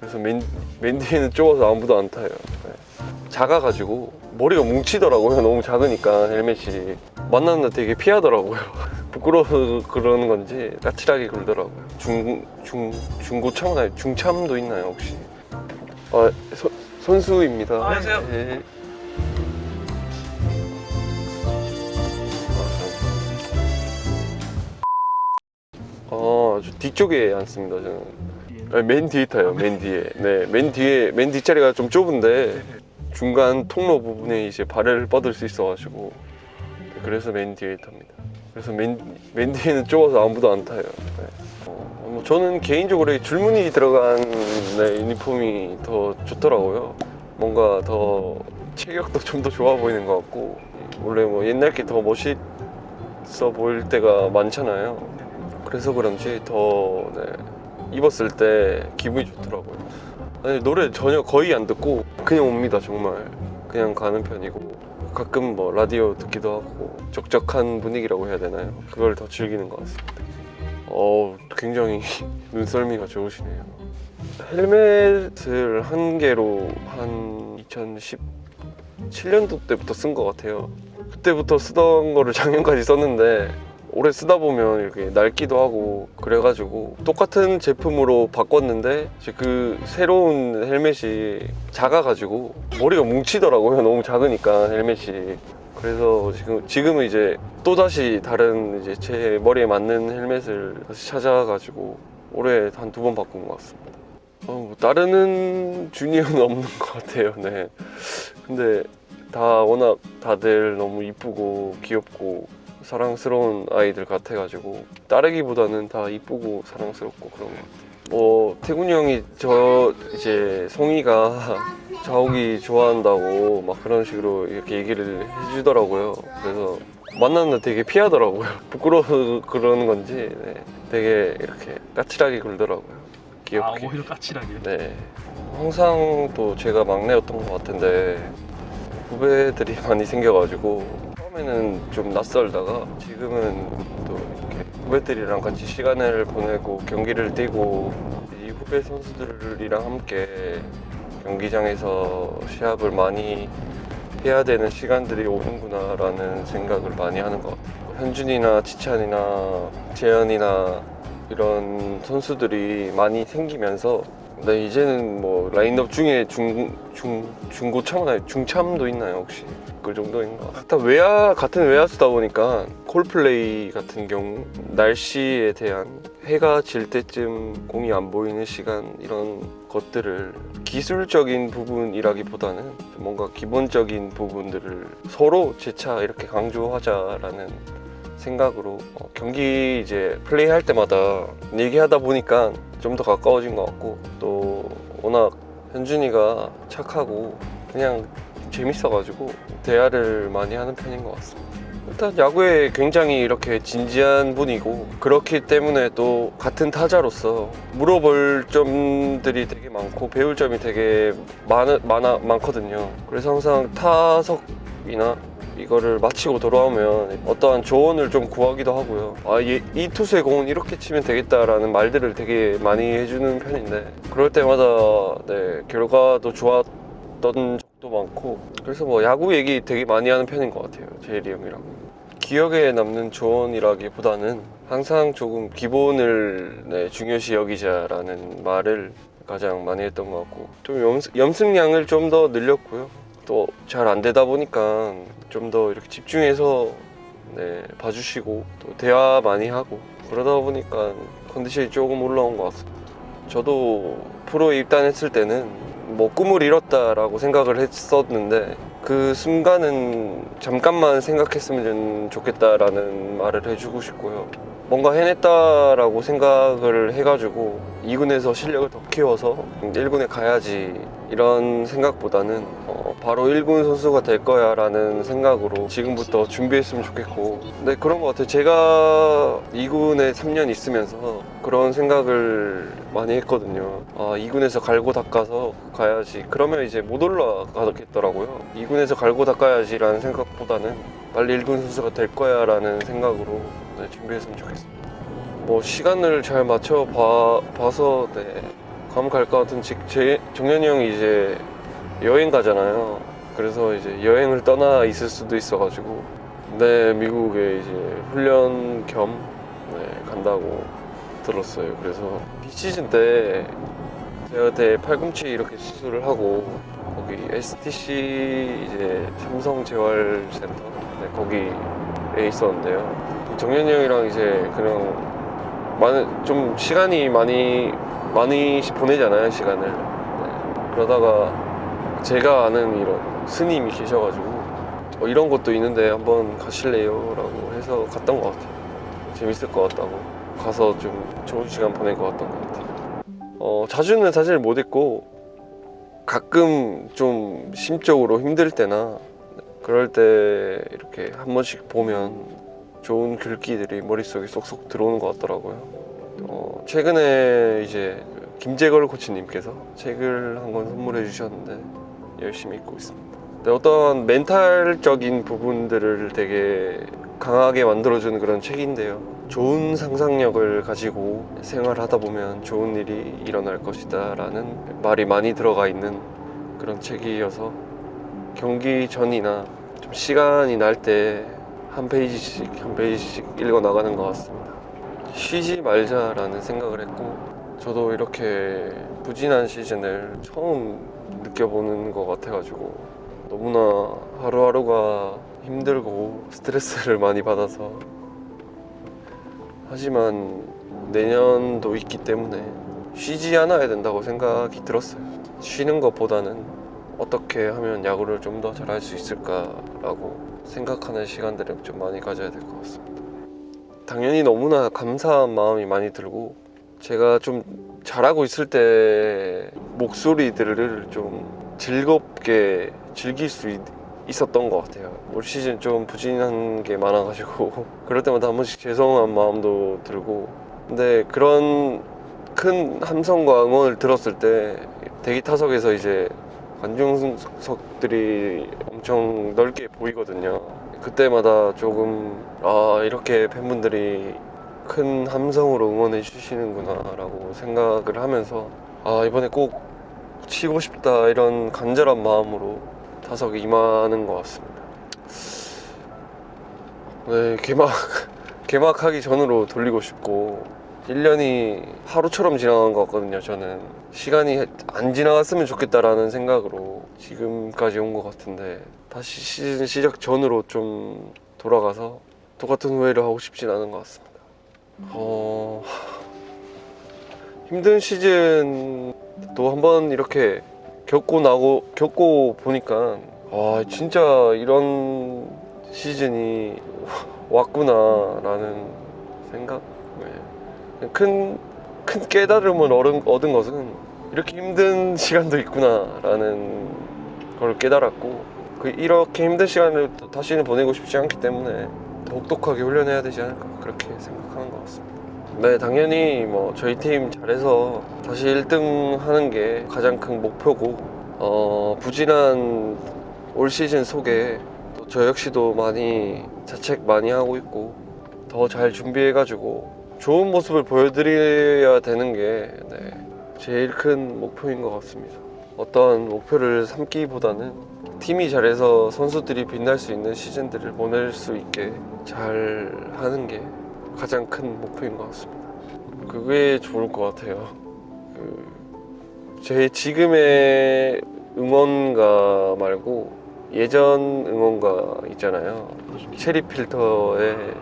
그래서 맨, 맨 뒤에는 좁아서 아무도 안 타요 네. 작아가지고 머리가 뭉치더라고요 너무 작으니까 헬멧이 만났는데 되게 피하더라고요 부끄러워서 그러는 건지 까칠하게 굴더라고요 중, 중, 중고참 아니 중참도 있나요 혹시? 아 서, 선수입니다 안녕하세요. 예. 아, 저 뒤쪽에 앉습니다, 저는. 아니, 맨 뒤에 타요, 맨 뒤에. 네, 맨 뒤에, 맨 뒷자리가 좀 좁은데, 중간 통로 부분에 이제 발을 뻗을 수 있어가지고, 네, 그래서 맨 뒤에 탑니다. 그래서 맨, 맨 뒤에는 좁아서 아무도 안 타요. 네. 어, 뭐 저는 개인적으로 이 줄무늬 들어간 네, 유니폼이 더 좋더라고요. 뭔가 더 체격도 좀 더 좋아 보이는 것 같고, 원래 뭐 옛날 게 더 멋있어 보일 때가 많잖아요. 그래서 그런지 더 네, 입었을 때 기분이 좋더라고요. 아니, 노래 전혀 거의 안 듣고 그냥 옵니다 정말. 그냥 가는 편이고 가끔 뭐 라디오 듣기도 하고 적적한 분위기라고 해야 되나요? 그걸 더 즐기는 것 같습니다. 어 굉장히 눈썰미가 좋으시네요. 헬멧을 한 개로 한 2017년도 때부터 쓴 것 같아요. 그때부터 쓰던 거를 작년까지 썼는데 오래 쓰다 보면 이렇게 낡기도 하고 그래가지고 똑같은 제품으로 바꿨는데 이제 그 새로운 헬멧이 작아가지고 머리가 뭉치더라고요 너무 작으니까 헬멧이 그래서 지금 지금은 이제 또 다시 다른 이제 제 머리에 맞는 헬멧을 다시 찾아가지고 올해 한 두 번 바꾼 것 같습니다. 어, 뭐 따르는 주니어는 없는 것 같아요. 네. 근데 다 워낙 다들 너무 이쁘고 귀엽고 사랑스러운 아이들 같아가지고 따르기보다는 다 이쁘고 사랑스럽고 그런 것 같아요. 뭐 태군이 형이 저 이제 송이가 자욱이 좋아한다고 막 그런 식으로 이렇게 얘기를 해주더라고요. 그래서 만났는데 되게 피하더라고요. 부끄러워서 그러는 건지 네, 되게 이렇게 까칠하게 굴더라고요. 아 귀엽게. 오히려 까칠하게. 네. 항상 또 제가 막내였던 것 같은데 후배들이 많이 생겨가지고 처음에는 좀 낯설다가 지금은 또 이렇게 후배들이랑 같이 시간을 보내고 경기를 뛰고 이 후배 선수들이랑 함께 경기장에서 시합을 많이 해야 되는 시간들이 오는구나 라는 생각을 많이 하는 것 같아요. 현준이나 지찬이나 재현이나 이런 선수들이 많이 생기면서 네, 이제는 뭐 라인업 중에 중, 중, 중고참, 아니 중참도 있나요 혹시? 그 정도인 것 같아요. 다 외야, 같은 외야수다 보니까 콜플레이 같은 경우 날씨에 대한 해가 질 때쯤 공이 안 보이는 시간 이런 것들을 기술적인 부분이라기보다는 뭔가 기본적인 부분들을 서로 재차 이렇게 강조하자라는 생각으로 어, 경기 이제 플레이할 때마다 얘기하다 보니까 좀 더 가까워진 것 같고 또 워낙 현준이가 착하고 그냥 재밌어가지고 대화를 많이 하는 편인 것 같습니다. 일단 야구에 굉장히 이렇게 진지한 분이고 그렇기 때문에 또 같은 타자로서 물어볼 점들이 되게 많고 배울 점이 되게 많, 많아, 많거든요. 그래서 항상 타석이나 이거를 마치고 돌아오면 어떠한 조언을 좀 구하기도 하고요. 아, 이, 이 투수의 공은 이렇게 치면 되겠다라는 말들을 되게 많이 해주는 편인데 그럴 때마다 네, 결과도 좋았던 적도 많고 그래서 뭐 야구 얘기 되게 많이 하는 편인 것 같아요. 제일이 형이랑. 기억에 남는 조언이라기보다는 항상 조금 기본을 네, 중요시 여기자라는 말을 가장 많이 했던 것 같고 좀 염, 염승량을 좀 더 늘렸고요. 또 잘 안 되다 보니까 좀 더 이렇게 집중해서 네, 봐주시고 또 대화 많이 하고 그러다 보니까 컨디션이 조금 올라온 것 같습니다. 저도 프로에 입단했을 때는 뭐 꿈을 이뤘다라고 생각을 했었는데 그 순간은 잠깐만 생각했으면 좋겠다라는 말을 해주고 싶고요. 뭔가 해냈다라고 생각을 해가지고 2군에서 실력을 더 키워서 1군에 가야지 이런 생각보다는 어, 바로 1군 선수가 될 거야 라는 생각으로 지금부터 준비했으면 좋겠고. 근데 그런 것 같아요. 제가 2군에 3년 있으면서 그런 생각을 많이 했거든요. 아 2군에서 갈고 닦아서 가야지. 그러면 이제 못 올라가겠더라고요. 2군에서 갈고 닦아야지 라는 생각보다는 빨리 1군 선수가 될 거야 라는 생각으로 네, 준비했으면 좋겠습니다. 뭐 시간을 잘 맞춰 봐, 봐서 네, 가면 갈것 같은 직, 제, 정현이 형이 이제 여행 가잖아요. 그래서 이제 여행을 떠나 있을 수도 있어 가지고 네 미국에 이제 훈련 겸 네, 간다고 들었어요. 그래서 비시즌 때 그때 팔꿈치 이렇게 수술을 하고 거기 STC 이제 삼성 재활센터 네, 거기에 있었는데요. 정현이 형이랑 이제 그냥 많은 좀 시간이 많이 많이 보내잖아요 시간을. 네, 그러다가 제가 아는 이런 스님이 계셔가지고 어, 이런 것도 있는데 한번 가실래요?라고 해서 갔던 것 같아요. 재밌을 것 같다고 가서 좀 좋은 시간 보낼 것 같던 것 같아요. 어, 자주는 사실 못 했고 가끔 좀 심적으로 힘들 때나 그럴 때 이렇게 한 번씩 보면 좋은 글귀들이 머릿속에 쏙쏙 들어오는 것 같더라고요. 어, 최근에 이제 김재걸 코치님께서 책을 한 권 선물해 주셨는데 열심히 읽고 있습니다. 근데 어떤 멘탈적인 부분들을 되게 강하게 만들어주는 그런 책인데요. 좋은 상상력을 가지고 생활하다 보면 좋은 일이 일어날 것이다 라는 말이 많이 들어가 있는 그런 책이어서 경기 전이나 좀 시간이 날 때 한 페이지씩 한 페이지씩 읽어 나가는 것 같습니다. 쉬지 말자라는 생각을 했고 저도 이렇게 부진한 시즌을 처음 느껴보는 것 같아가지고 너무나 하루하루가 힘들고 스트레스를 많이 받아서 하지만 내년도 있기 때문에 쉬지 않아야 된다고 생각이 들었어요. 쉬는 것보다는 어떻게 하면 야구를 좀 더 잘할 수 있을까라고 생각하는 시간들을 좀 많이 가져야 될 것 같습니다. 당연히 너무나 감사한 마음이 많이 들고 제가 좀 잘하고 있을 때 목소리들을 좀 즐겁게 즐길 수 있, 있었던 것 같아요. 올 시즌 좀 부진한 게 많아가지고 그럴 때마다 한 번씩 죄송한 마음도 들고 근데 그런 큰 함성과 응원을 들었을 때 대기 타석에서 이제 관중석들이 엄청 넓게 보이거든요. 그때마다 조금 아 이렇게 팬분들이 큰 함성으로 응원해 주시는구나 라고 생각을 하면서 아 이번에 꼭 치고 싶다 이런 간절한 마음으로 타석에 임하는 것 같습니다. 네 개막 개막하기 전으로 돌리고 싶고 1년이 하루처럼 지나간 것 같거든요. 저는 시간이 안 지나갔으면 좋겠다라는 생각으로 지금까지 온 것 같은데 다시 시즌 시작 전으로 좀 돌아가서 똑같은 후회를 하고 싶진 않은 것 같습니다. 어... 힘든 시즌도 한번 이렇게 겪고 나고 겪고 보니까 아 진짜 이런 시즌이 왔구나 라는 생각. 네. 큰, 큰 깨달음을 얻은, 것은 이렇게 힘든 시간도 있구나 라는 걸 깨달았고 그 이렇게 힘든 시간을 다시는 보내고 싶지 않기 때문에 더욱독하게 훈련해야 되지 않을까 그렇게 생각하는 것 같습니다. 네, 당연히 뭐 저희 팀 잘해서 다시 1등 하는 게 가장 큰 목표고 어, 부진한 올 시즌 속에 또 저 역시도 많이 자책 많이 하고 있고 더 잘 준비해 가지고 좋은 모습을 보여드려야 되는 게 네, 제일 큰 목표인 것 같습니다. 어떤 목표를 삼기보다는 팀이 잘해서 선수들이 빛날 수 있는 시즌들을 보낼 수 있게 잘 하는 게 가장 큰 목표인 것 같습니다. 그게 좋을 것 같아요. 그, 제 지금의 응원가 말고 예전 응원가 있잖아요. 체리 필터의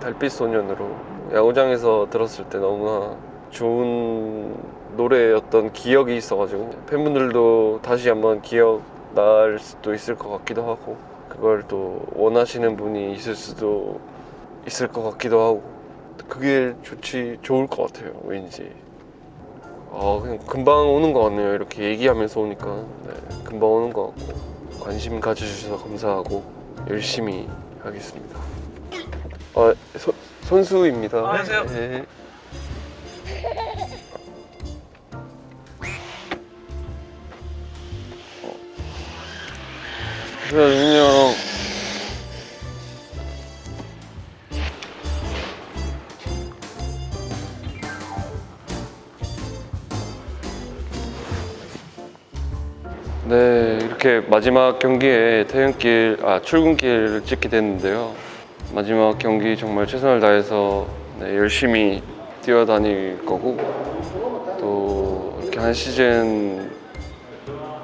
달빛 소년으로 야구장에서 들었을 때 너무나 좋은 노래였던 기억이 있어가지고 팬분들도 다시 한번 기억 날 수도 있을 것 같기도 하고 그걸 또 원하시는 분이 있을 수도 있을 것 같기도 하고 그게 좋지 좋을 것 같아요 왠지 아 그냥 금방 오는 것 같네요 이렇게 얘기하면서 오니까 네, 금방 오는 것 같고 관심 가져주셔서 감사하고 열심히 하겠습니다 아 소, 손수입니다 안녕하세요. 네. 그래 윤영 네, 이렇게 마지막 경기에 퇴근길, 아 출근길을 찍게 됐는데요. 마지막 경기 정말 최선을 다해서 네, 열심히 뛰어다닐 거고 또 이렇게 한 시즌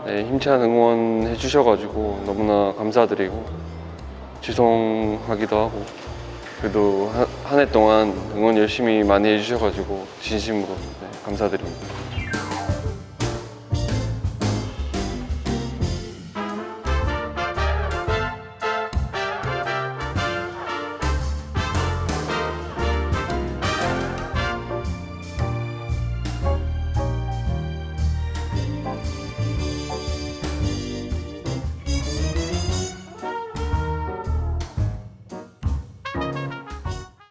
네, 힘찬 응원 해 주셔가지고 너무나 감사드리고 죄송하기도 하고 그래도 한 해 동안 응원 열심히 많이 해주셔가지고 진심으로 네, 감사드립니다.